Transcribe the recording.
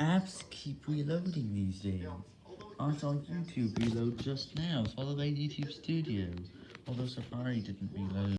Apps keep reloading these days. I saw YouTube reload just now, Followed by YouTube Studio, although Safari didn't reload.